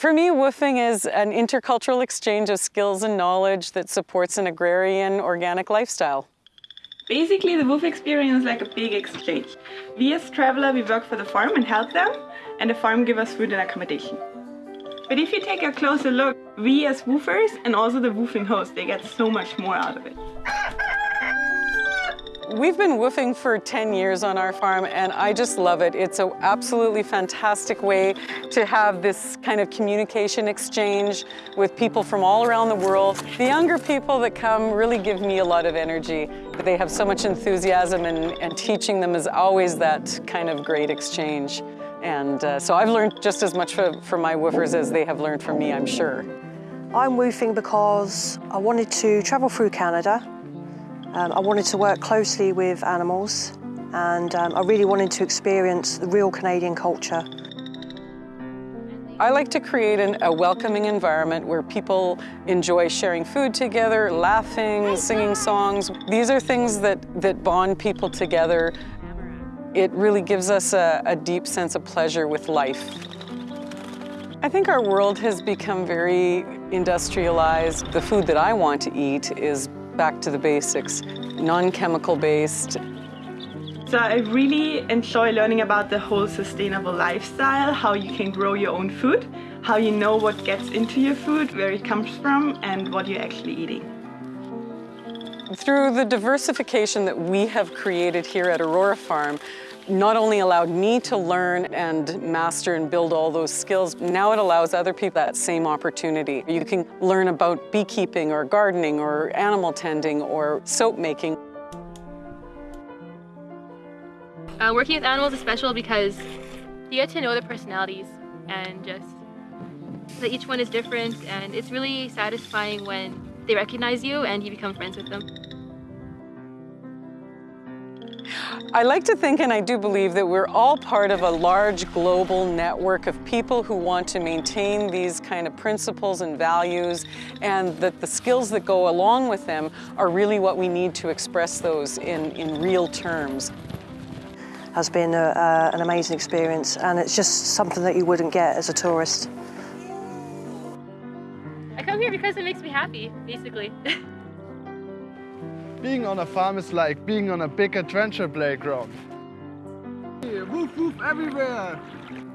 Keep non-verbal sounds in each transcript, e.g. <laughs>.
For me, woofing is an intercultural exchange of skills and knowledge that supports an agrarian, organic lifestyle. Basically, the woof experience is like a big exchange. We as traveler, we work for the farm and help them, and the farm give us food and accommodation. But if you take a closer look, we as woofers and also the woofing host, they get so much more out of it. <laughs> We've been woofing for 10 years on our farm and I just love it. It's an absolutely fantastic way to have this kind of communication exchange with people from all around the world. The younger people that come really give me a lot of energy. They have so much enthusiasm and, and teaching them is always that kind of great exchange. And uh, so I've learned just as much from my woofers as they have learned from me, I'm sure. I'm woofing because I wanted to travel through Canada um, I wanted to work closely with animals and um, I really wanted to experience the real Canadian culture. I like to create an, a welcoming environment where people enjoy sharing food together, laughing, singing songs. These are things that, that bond people together. It really gives us a, a deep sense of pleasure with life. I think our world has become very industrialized. The food that I want to eat is back to the basics, non-chemical based. So I really enjoy learning about the whole sustainable lifestyle, how you can grow your own food, how you know what gets into your food, where it comes from, and what you're actually eating. Through the diversification that we have created here at Aurora Farm, not only allowed me to learn and master and build all those skills, now it allows other people that same opportunity. You can learn about beekeeping or gardening or animal tending or soap making. Uh, working with animals is special because you get to know their personalities and just that each one is different and it's really satisfying when they recognize you and you become friends with them. I like to think, and I do believe, that we're all part of a large global network of people who want to maintain these kind of principles and values, and that the skills that go along with them are really what we need to express those in, in real terms. Has been a, uh, an amazing experience, and it's just something that you wouldn't get as a tourist. I come here because it makes me happy, basically. <laughs> Being on a farm is like being on a big adventure playground. Woof woof everywhere!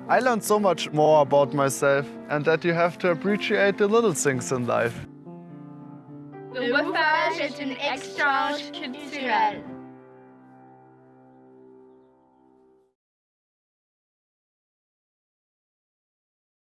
I learned so much more about myself and that you have to appreciate the little things in life. Le woofage est un échange culturel.